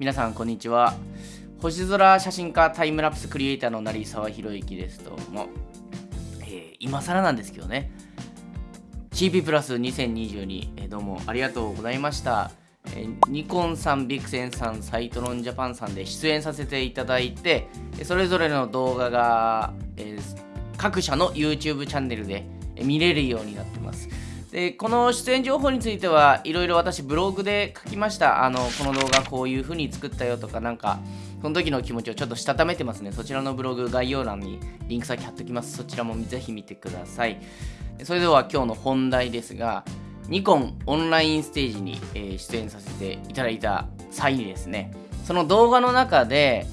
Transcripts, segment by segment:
皆さんこんにちは。星空写真家タイムラプスクリエイターの成沢宏之です。どうも、えー、今更なんですけどね。CP プラス2022、えー、どうもありがとうございました。えー、ニコンさん、ビクセンさん、サイトロンジャパンさんで出演させていただいて、それぞれの動画が、えー、各社の YouTube チャンネルで見れるようになってます。でこの出演情報についてはいろいろ私ブログで書きました。あのこの動画こういう風に作ったよとかなんかその時の気持ちをちょっとしたためてますね。そちらのブログ概要欄にリンク先貼っておきます。そちらもぜひ見てください。それでは今日の本題ですがニコンオンラインステージに、えー、出演させていただいた際にですねその動画の中で、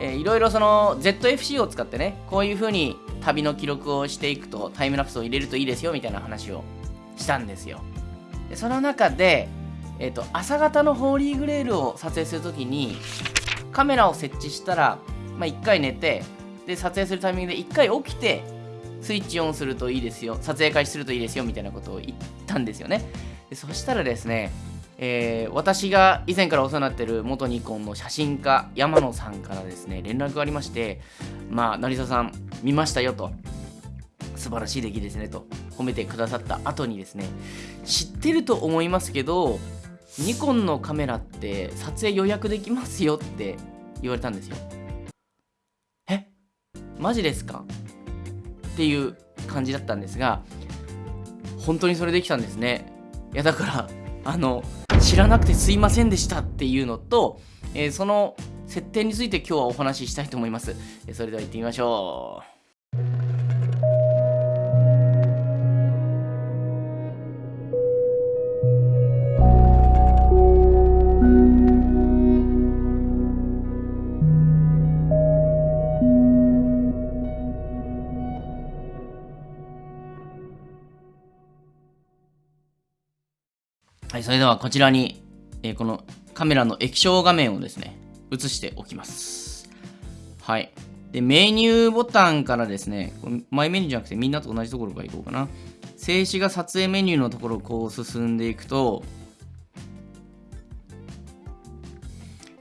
えー、いろいろその ZFC を使ってねこういう風に旅の記録をしていくとタイムラプスを入れるといいですよみたいな話をしたんですよ。でその中で、えーと、朝方のホーリーグレールを撮影するときにカメラを設置したら、まあ、1回寝てで撮影するタイミングで1回起きてスイッチオンするといいですよ撮影開始するといいですよみたいなことを言ったんですよね。でそしたらですね、えー、私が以前からお世話になってる元ニコンの写真家山野さんからですね連絡がありましてまあ成沢さん見ましたよと。素晴らしい出来ですねと褒めてくださった後にですね知ってると思いますけどニコンのカメラって撮影予約できますよって言われたんですよ。え？マジですか？っていう感じだったんですが本当にそれできたんですね。いやだからあの知らなくてすいませんでしたっていうのと、えー、その設定について今日はお話ししたいと思います。それでは行ってみましょう。それではこちらに、えー、このカメラの液晶画面をですね、映しておきます。はい。で、メニューボタンからですね、これマイメニューじゃなくてみんなと同じところから行こうかな。静止画撮影メニューのところをこう進んでいくと、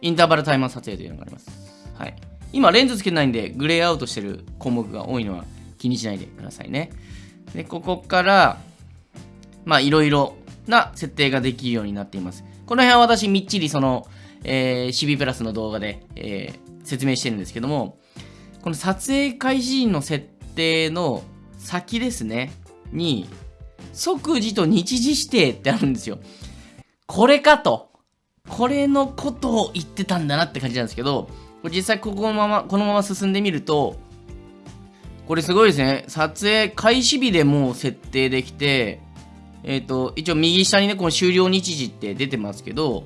インターバルタイマー撮影というのがあります。はい。今、レンズつけてないんで、グレーアウトしてる項目が多いのは気にしないでくださいね。で、ここから、まあ、いろいろな設定ができるようになっています。この辺は私みっちりその、えー、CB プラスの動画で、えー、説明してるんですけども、この撮影開始時の設定の先ですね、に、即時と日時指定ってあるんですよ。これかと。これのことを言ってたんだなって感じなんですけど、これ実際ここのまま、このまま進んでみると、これすごいですね。撮影開始日でもう設定できて、えっ、ー、と、一応右下にね、この終了日時って出てますけど、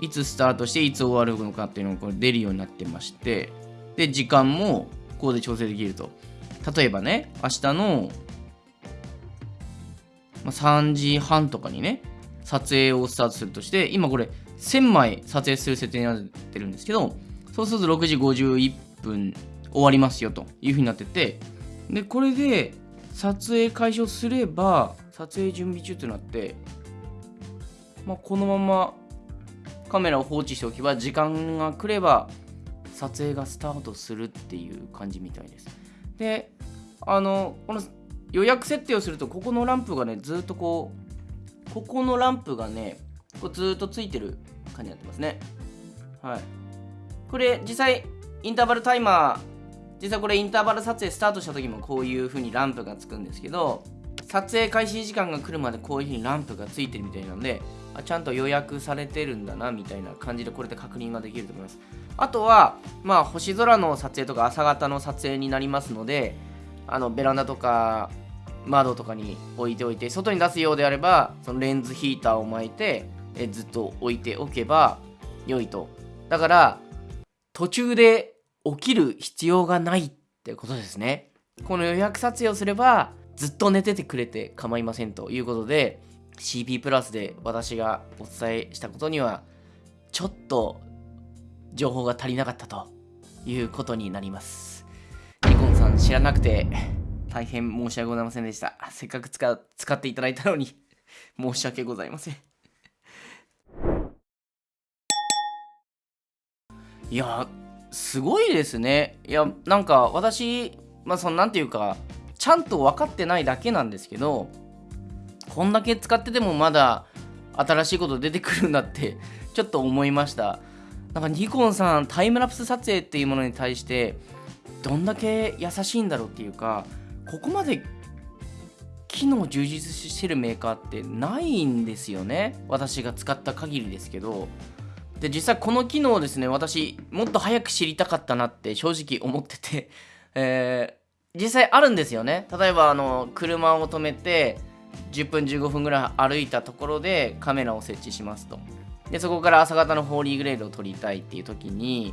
いつスタートしていつ終わるのかっていうのがこれ出るようになってまして、で、時間もここで調整できると。例えばね、明日の、まあ、3時半とかにね、撮影をスタートするとして、今これ1000枚撮影する設定になってるんですけど、そうすると6時51分終わりますよというふうになってて、で、これで撮影開始をすれば、撮影準備中となって、まあ、このままカメラを放置しておけば時間が来れば撮影がスタートするっていう感じみたいです。であのこの予約設定をするとここのランプがねずっとこうここのランプがねこうずっとついてる感じになってますね。はい。これ実際インターバルタイマー実際これインターバル撮影スタートした時もこういう風にランプがつくんですけど撮影開始時間が来るまでこういう風にランプがついてるみたいなのであちゃんと予約されてるんだなみたいな感じでこれで確認ができると思います。あとはまあ星空の撮影とか朝方の撮影になりますのであのベランダとか窓とかに置いておいて外に出すようであればそのレンズヒーターを巻いてえずっと置いておけば良いと。だから途中で起きる必要がないってことですね。この予約撮影をすればずっと寝ててくれて構いませんということで CP プラスで私がお伝えしたことにはちょっと情報が足りなかったということになります。ニコンさん知らなくて大変申し訳ございませんでした。せっかく使使っていただいたのに申し訳ございません。いやすごいですね。いやなんか私まあそのなんていうかちゃんと分かってないだけなんですけどこんだけ使っててもまだ新しいこと出てくるんだって ちょっと思いました。なんかニコンさんタイムラプス撮影っていうものに対してどんだけ優しいんだろうっていうかここまで機能充実してるメーカーってないんですよね。私が使った限りですけど。で実際この機能をですね私もっと早く知りたかったなって正直思ってて、え、実際あるんですよね。例えばあの車を止めて10分15分ぐらい歩いたところでカメラを設置しますと。でそこから朝方のホーリーグレードを撮りたいっていう時に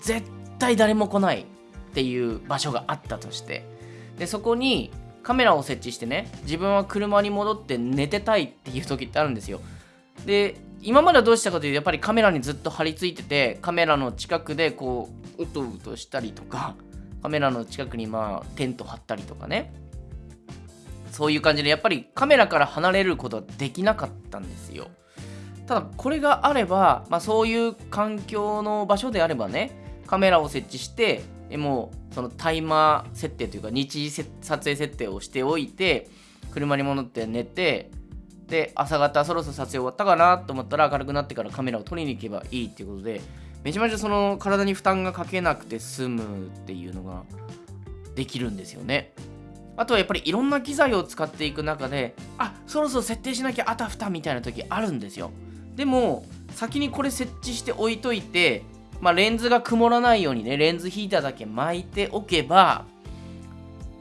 絶対誰も来ないっていう場所があったとして。でそこにカメラを設置してね自分は車に戻って寝てたいっていう時ってあるんですよ。で今まではどうしたかというとやっぱりカメラにずっと張り付いててカメラの近くでこううとうとしたりとかカメラの近くにまあテント張ったりとかね。そういう感じでやっぱりカメラから離れることはできなかったんですよ。ただこれがあれば、まあ、そういう環境の場所であればねカメラを設置してもうそのタイマー設定というか日時撮影設定をしておいて車に戻って寝てで朝方そろそろ撮影終わったかなと思ったら明るくなってからカメラを撮りに行けばいいっていうことでめちゃめちゃその体に負担がかけなくて済むっていうのができるんですよね。あとはやっぱりいろんな機材を使っていく中であそろそろ設定しなきゃあたふたみたいな時あるんですよ。でも先にこれ設置して置いといてまあ、レンズが曇らないようにねレンズヒーターだけ巻いておけば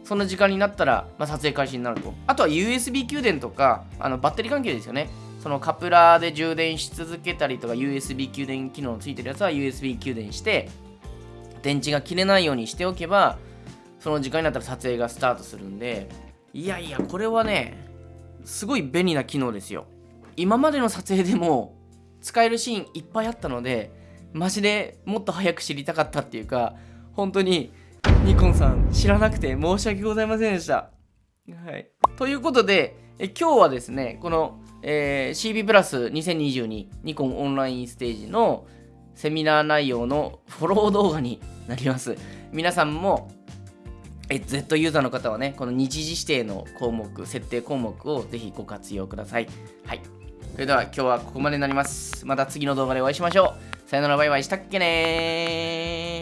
その時間になったら、まあ、撮影開始になると。あとは USB 給電とかあのバッテリー関係ですよね。そのカプラーで充電し続けたりとか USB 給電機能ついてるやつは USB 給電して電池が切れないようにしておけばその時間になったら撮影がスタートするんでいやいやこれはねすごい便利な機能ですよ今までの撮影でも使えるシーンいっぱいあったのでマジでもっと早く知りたかったっていうか本当にニコンさん知らなくて申し訳ございませんでした。はい、ということでえ今日はですねこの、えー、CB プラス2022ニコンオンラインステージのセミナー内容のフォロー動画になります。皆さんもえ Z ユーザーの方はね、この日時指定の項目、設定項目をぜひご活用ください。はい。それでは今日はここまでになります。また次の動画でお会いしましょう。さよならバイバイしたっけね